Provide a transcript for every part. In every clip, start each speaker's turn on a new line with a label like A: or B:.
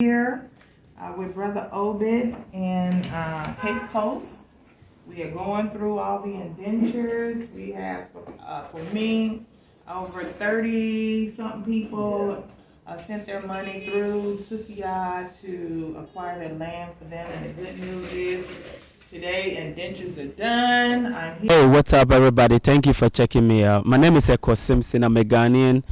A: here uh, with Brother Obed in uh, Cape Coast. We are going through all the indentures. We have, uh, for me, over 30 something people uh, sent their money through Sister to acquire their land for them. And the good news is today indentures are done. I'm here.
B: Hey, what's up, everybody? Thank you for checking me out. My name is Eko Simpson. I'm a Ghanaian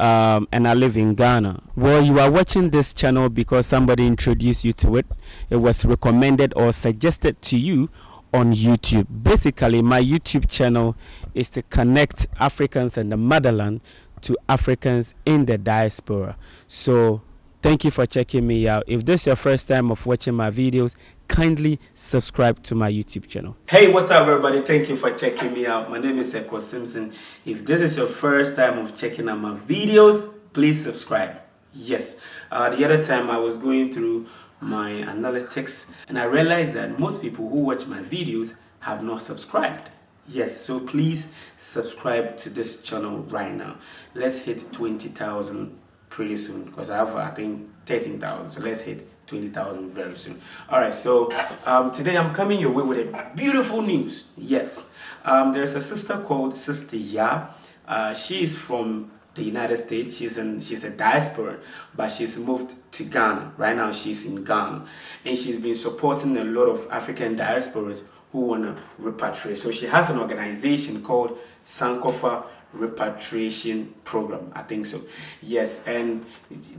B: um, and I live in Ghana. Well, you are watching this channel because somebody introduced you to it. It was recommended or suggested to you on YouTube. Basically, my YouTube channel is to connect Africans and the motherland to Africans in the diaspora. So, thank you for checking me out. If this is your first time of watching my videos, kindly subscribe to my YouTube channel. Hey, what's up everybody? Thank you for checking me out. My name is Eko Simpson. If this is your first time of checking out my videos, please subscribe. Yes, uh, the other time I was going through my analytics and I realized that most people who watch my videos have not subscribed. Yes, so please subscribe to this channel right now. Let's hit 20,000 pretty soon because I have I think 13,000 so let's hit 20,000 very soon. All right, so um, today I'm coming your way with a beautiful news. Yes, um, there's a sister called Sister Ya. Uh, she is from the United States. She's in she's a diaspora, but she's moved to Ghana. Right now she's in Ghana. And she's been supporting a lot of African diasporas who want to repatriate. So she has an organization called Sankofa Repatriation Program. I think so. Yes, and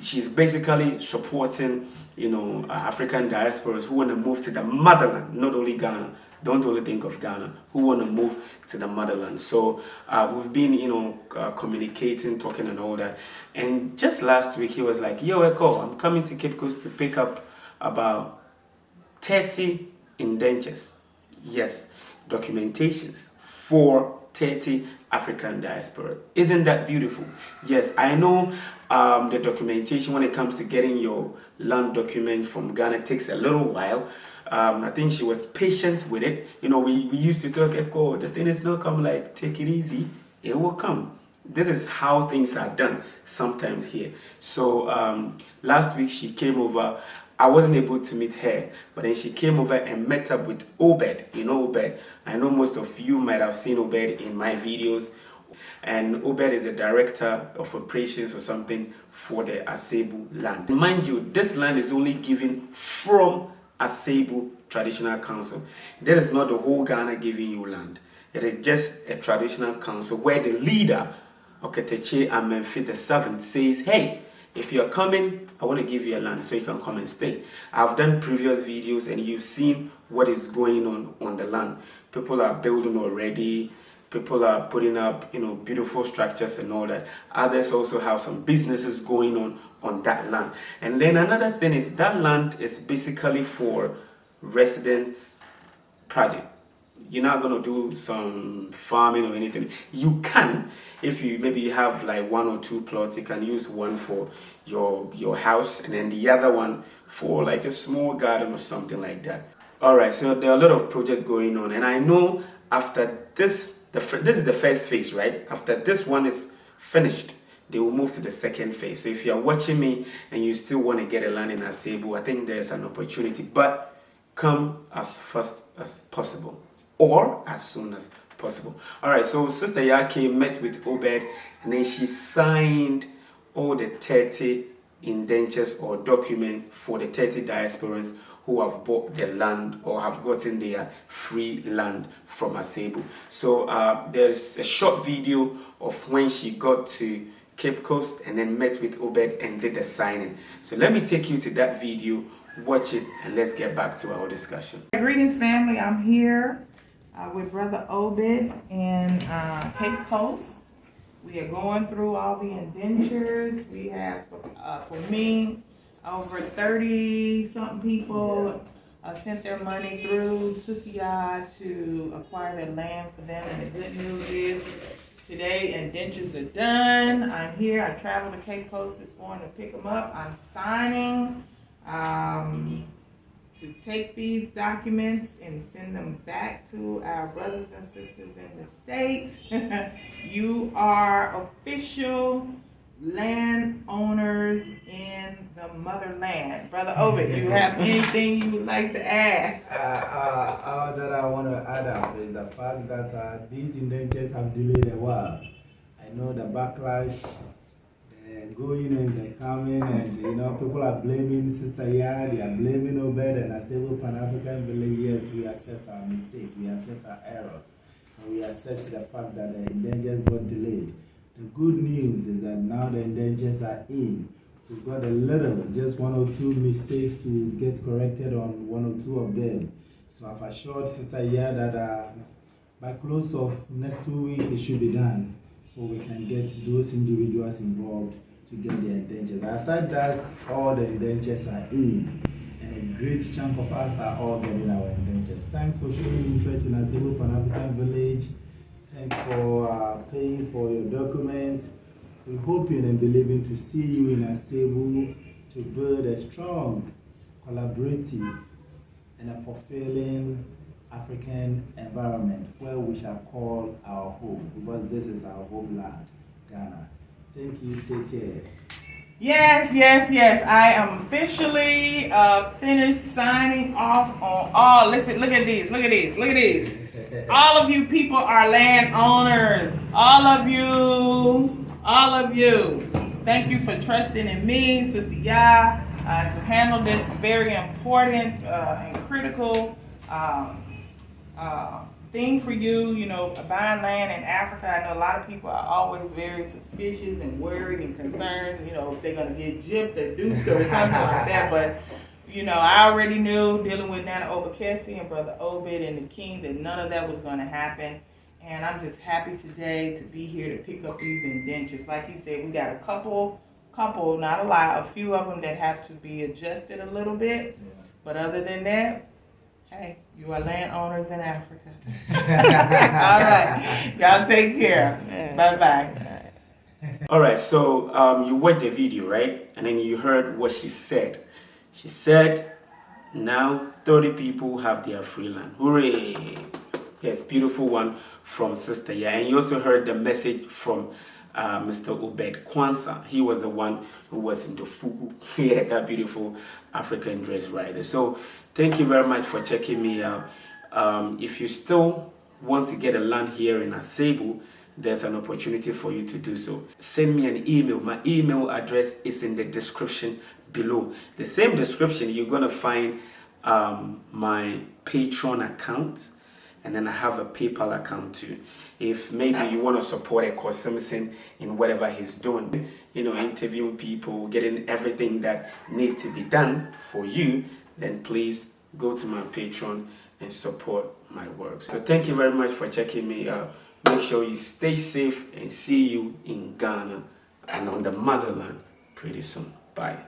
B: she's basically supporting, you know, African diasporas who want to move to the motherland, not only Ghana, don't only think of Ghana, who want to move to the motherland. So uh, we've been, you know, uh, communicating, talking and all that. And just last week, he was like, yo, Eko, I'm coming to Cape Coast to pick up about 30 indentures. Yes, documentations for 30 African diaspora. Isn't that beautiful? Yes, I know um, the documentation when it comes to getting your land document from Ghana takes a little while. Um, I think she was patient with it. You know, we, we used to talk, Eko, the thing is not come like, take it easy. It will come. This is how things are done sometimes here. So um, last week she came over. I wasn't able to meet her, but then she came over and met up with Obed. You know Obed. I know most of you might have seen Obed in my videos. And Obed is the director of operations or something for the Asebu land. Mind you, this land is only given from Asebu Traditional Council. That is not the whole Ghana giving you land. It is just a traditional council where the leader, Okatakyie Amenfi the says, hey, if you're coming, I want to give you a land so you can come and stay. I've done previous videos and you've seen what is going on on the land. People are building already. People are putting up, you know, beautiful structures and all that. Others also have some businesses going on on that land. And then another thing is that land is basically for residents project you're not going to do some farming or anything. You can if you maybe you have like one or two plots you can use one for your your house and then the other one for like a small garden or something like that. All right so there are a lot of projects going on and i know after this the this is the first phase right? After this one is finished they will move to the second phase. So if you are watching me and you still want to get a land in asebu i think there's an opportunity but come as fast as possible or as soon as possible. All right, so Sister Yake met with Obed and then she signed all the 30 indentures or document for the 30 diasporans who have bought the land or have gotten their free land from Asebu. So uh, there's a short video of when she got to Cape Coast and then met with Obed and did the signing. So let me take you to that video, watch it, and let's get back to our discussion.
A: Greetings family, I'm here uh, with Brother Obed in uh, Cape Coast. We are going through all the indentures. We have, uh, for me, over 30 something people uh, sent their money through Sister Yard to acquire their land for them. And the good news is today indentures are done. I'm here. I traveled to Cape Coast this morning to pick them up. I'm signing. Um, to take these documents and send them back to our brothers and sisters in the States. you are official landowners in the motherland. Brother Obed, you have anything you would like to add?
C: Uh, uh, all that I want to add up is the fact that uh, these indentures have delayed a while. I know the backlash, uh, going and they're coming, and you know, people are blaming Sister Yard, they are blaming Obed, and I say, well, Pan African Village, yes, we accept our mistakes, we accept our errors, and we accept the fact that the indentures got delayed. The good news is that now the indentures are in. We've got a little, just one or two mistakes to get corrected on one or two of them. So I've assured Sister Iya that uh, by close of next two weeks it should be done, so we can get those individuals involved to get their indentures. Aside that, all the indentures are in, and a great chunk of us are all getting our indentures. Thanks for showing interest in Asebu Pan African Village. Thanks for uh, paying for your document. We're hoping and believing to see you in Asebu to build a strong, collaborative, and a fulfilling African environment where we shall call our home because this is our homeland, Ghana. Thank you. Take care.
A: Yes, yes, yes. I am officially uh, finished signing off on all. Listen, look at these. Look at these. Look at these. All of you people are landowners. All of you. All of you. Thank you for trusting in me, Sister Ya, uh, to handle this very important uh, and critical um, uh, thing for you. You know, buying land in Africa. I know a lot of people are always very suspicious and worried and concerned. You know, if they're gonna get gypped or duped or something like that. But you know, I already knew dealing with Nana Obakesi and Brother Obed and the King that none of that was going to happen. And I'm just happy today to be here to pick up these indentures. Like he said, we got a couple, couple, not a lot, a few of them that have to be adjusted a little bit. But other than that, hey, you are landowners in Africa. All right, y'all take care. Bye bye.
B: All right, so um, you watched the video, right? And then you heard what she said. She said, now 30 people have their free land. Hooray! Yes, beautiful one from Sister Yeah. And you also heard the message from uh, Mr. Obed Kwanzaa. He was the one who was in the fugu. He had that beautiful African dress there. So thank you very much for checking me out. Um, if you still want to get a land here in Asebu, there's an opportunity for you to do so. Send me an email. My email address is in the description below. The same description, you're going to find um, my Patreon account and then I have a PayPal account too. If maybe you want to support Eko Simpson in whatever he's doing, you know, interviewing people, getting everything that needs to be done for you, then please go to my Patreon and support my work. So thank you very much for checking me out. Make sure you stay safe and see you in Ghana and on the motherland pretty soon. Bye.